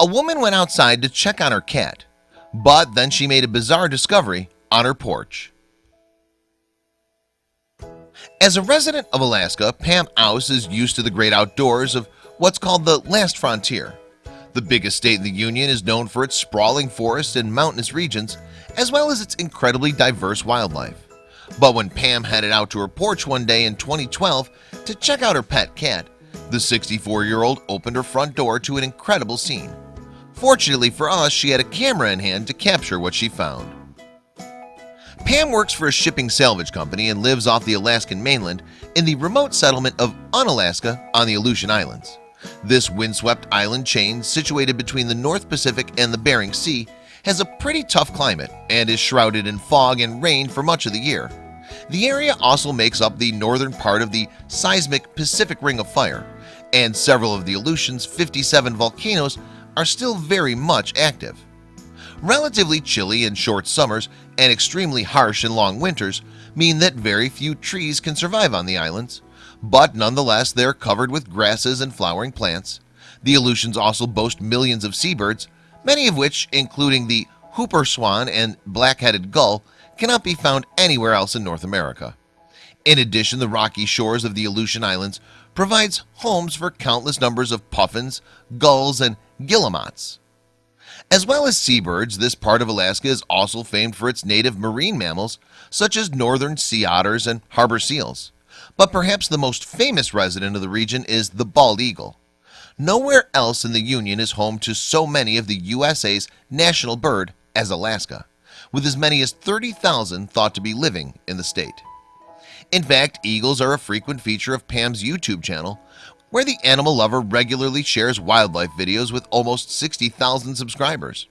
a woman went outside to check on her cat but then she made a bizarre discovery on her porch. As a resident of Alaska Pam Aus is used to the great outdoors of what's called the last frontier. The biggest state in the Union is known for its sprawling forests and mountainous regions as well as its incredibly diverse wildlife. But when Pam headed out to her porch one day in 2012 to check out her pet cat the 64 year old opened her front door to an incredible scene Fortunately for us she had a camera in hand to capture what she found. Pam works for a shipping salvage company and lives off the Alaskan mainland in the remote settlement of Unalaska on the Aleutian Islands. This windswept island chain situated between the North Pacific and the Bering Sea has a pretty tough climate and is shrouded in fog and rain for much of the year. The area also makes up the northern part of the seismic Pacific Ring of Fire and several of the Aleutians 57 volcanoes are still very much active. Relatively chilly and short summers and extremely harsh and long winters mean that very few trees can survive on the islands. But nonetheless, they're covered with grasses and flowering plants. The Aleutians also boast millions of seabirds Many of which including the whooper swan and black-headed gull cannot be found anywhere else in North America. In addition the rocky shores of the Aleutian Islands provides homes for countless numbers of puffins gulls and guillemots. As well as seabirds this part of Alaska is also famed for its native marine mammals such as northern sea otters and harbor seals. But perhaps the most famous resident of the region is the bald eagle. Nowhere else in the Union is home to so many of the USA's national bird as Alaska with as many as 30,000 thought to be living in the state. In fact eagles are a frequent feature of Pam's YouTube channel where the animal lover regularly shares wildlife videos with almost 60,000 subscribers.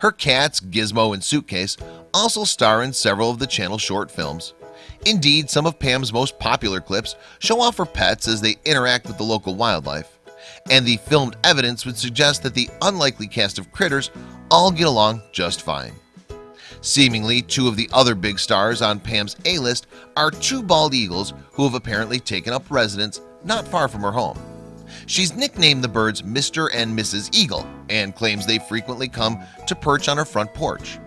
Her cats Gizmo and Suitcase also star in several of the channel short films. Indeed some of Pam's most popular clips show off her pets as they interact with the local wildlife and the filmed evidence would suggest that the unlikely cast of critters all get along just fine. Seemingly two of the other big stars on Pam's a-list are two bald eagles who have apparently taken up residence not far from her home She's nicknamed the birds Mr. and Mrs. Eagle and claims they frequently come to perch on her front porch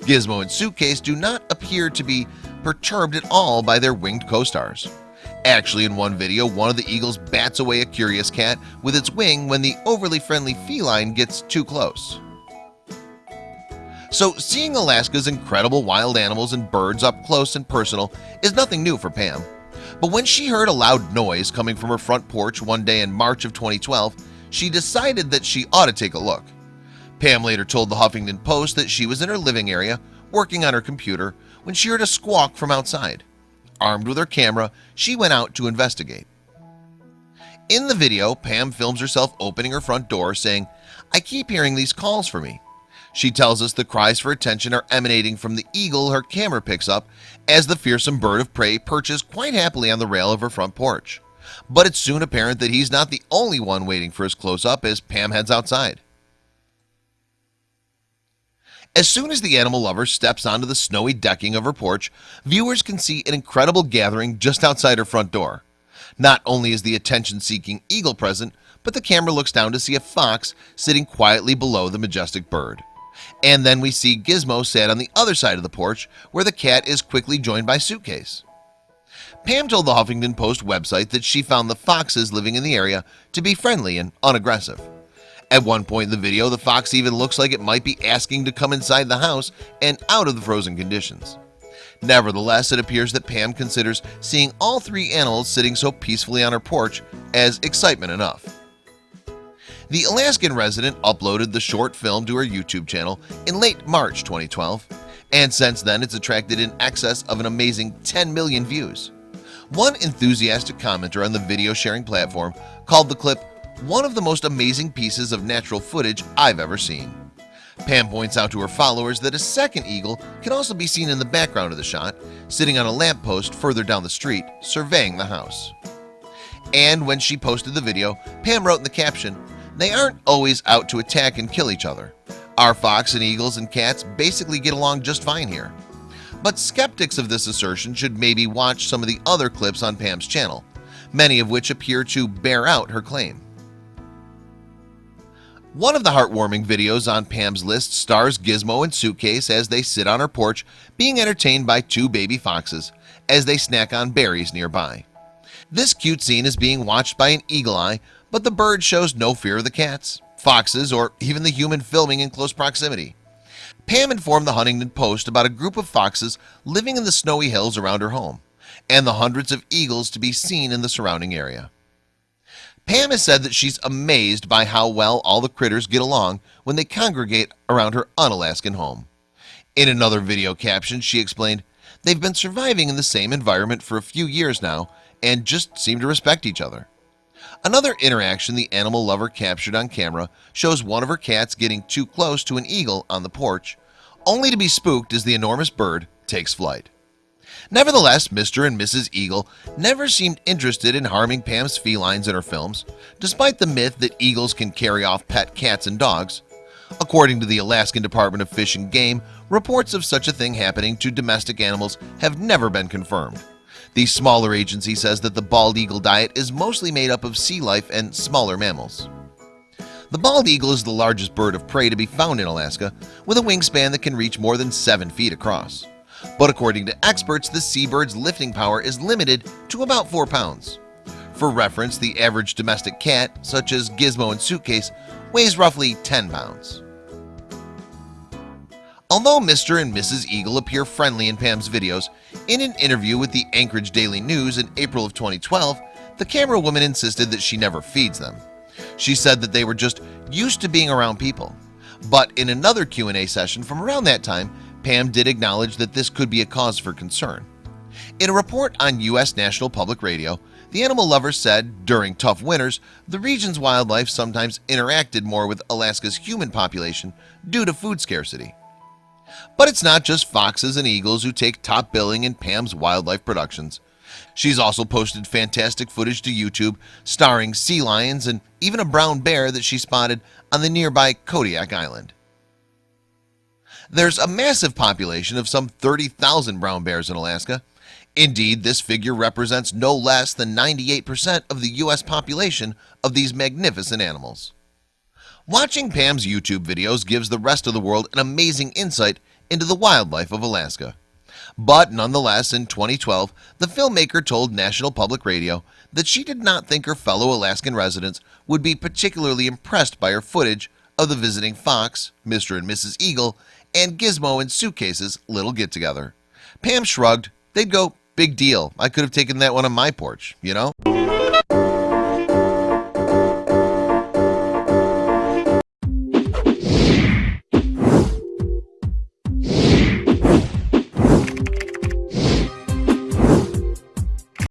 Gizmo and Suitcase do not appear to be perturbed at all by their winged co-stars Actually in one video one of the eagles bats away a curious cat with its wing when the overly friendly feline gets too close So seeing Alaska's incredible wild animals and birds up close and personal is nothing new for Pam but when she heard a loud noise coming from her front porch one day in March of 2012 she decided that she ought to take a look. Pam later told the Huffington Post that she was in her living area working on her computer when she heard a squawk from outside. Armed with her camera she went out to investigate. In the video Pam films herself opening her front door saying I keep hearing these calls for me she tells us the cries for attention are emanating from the eagle her camera picks up as the fearsome bird of prey perches quite happily on the rail of her front porch. But it's soon apparent that he's not the only one waiting for his close-up as Pam heads outside. As soon as the animal lover steps onto the snowy decking of her porch viewers can see an incredible gathering just outside her front door. Not only is the attention-seeking eagle present but the camera looks down to see a fox sitting quietly below the majestic bird and then we see Gizmo sat on the other side of the porch where the cat is quickly joined by Suitcase. Pam told the Huffington Post website that she found the foxes living in the area to be friendly and unaggressive. At one point in the video the fox even looks like it might be asking to come inside the house and out of the frozen conditions. Nevertheless, it appears that Pam considers seeing all three animals sitting so peacefully on her porch as excitement enough the Alaskan resident uploaded the short film to her YouTube channel in late March 2012 and since then it's attracted in excess of an amazing 10 million views. One enthusiastic commenter on the video sharing platform called the clip one of the most amazing pieces of natural footage I've ever seen. Pam points out to her followers that a second eagle can also be seen in the background of the shot sitting on a lamppost further down the street surveying the house. And when she posted the video Pam wrote in the caption they aren't always out to attack and kill each other. Our fox and eagles and cats basically get along just fine here. But skeptics of this assertion should maybe watch some of the other clips on Pam's channel Many of which appear to bear out her claim. One of the heartwarming videos on Pam's list stars Gizmo and Suitcase as they sit on her porch being entertained by two baby foxes as they snack on berries nearby. This cute scene is being watched by an eagle eye But the bird shows no fear of the cats foxes or even the human filming in close proximity. Pam informed the Huffington Post about a group of foxes living in the snowy hills around her home and the hundreds of eagles to be seen in the surrounding area. Pam has said that she's amazed by how well all the critters get along when they congregate around her Unalaskan home. In another video caption she explained they've been surviving in the same environment for a few years now and just seem to respect each other Another interaction the animal lover captured on camera shows one of her cats getting too close to an eagle on the porch only to be spooked as the enormous bird takes flight Nevertheless, Mr. and Mrs. Eagle never seemed interested in harming Pam's felines in her films Despite the myth that eagles can carry off pet cats and dogs According to the Alaskan Department of Fish and Game reports of such a thing happening to domestic animals have never been confirmed The smaller agency says that the bald eagle diet is mostly made up of sea life and smaller mammals. The bald eagle is the largest bird of prey to be found in Alaska with a wingspan that can reach more than seven feet across. But according to experts the seabird's lifting power is limited to about four pounds. For reference the average domestic cat such as Gizmo and Suitcase weighs roughly 10 pounds Although Mr. and Mrs. Eagle appear friendly in Pam's videos in an interview with the Anchorage Daily News in April of 2012 The camera woman insisted that she never feeds them She said that they were just used to being around people But in another Q&A session from around that time Pam did acknowledge that this could be a cause for concern in a report on US National Public Radio the animal lover said during tough winters the region's wildlife sometimes interacted more with Alaska's human population due to food scarcity But it's not just foxes and eagles who take top billing in Pam's wildlife productions. She's also posted fantastic footage to YouTube starring sea lions and even a brown bear that she spotted on the nearby Kodiak Island. There's a massive population of some 30,000 brown bears in Alaska. Indeed, this figure represents no less than 98% of the US population of these magnificent animals Watching Pam's YouTube videos gives the rest of the world an amazing insight into the wildlife of Alaska But nonetheless in 2012 the filmmaker told National Public Radio that she did not think her fellow Alaskan residents would be particularly impressed by her footage of the visiting fox Mr. and Mrs. Eagle and Gizmo and suitcases little get-together Pam shrugged they'd go big deal I could have taken that one on my porch, you know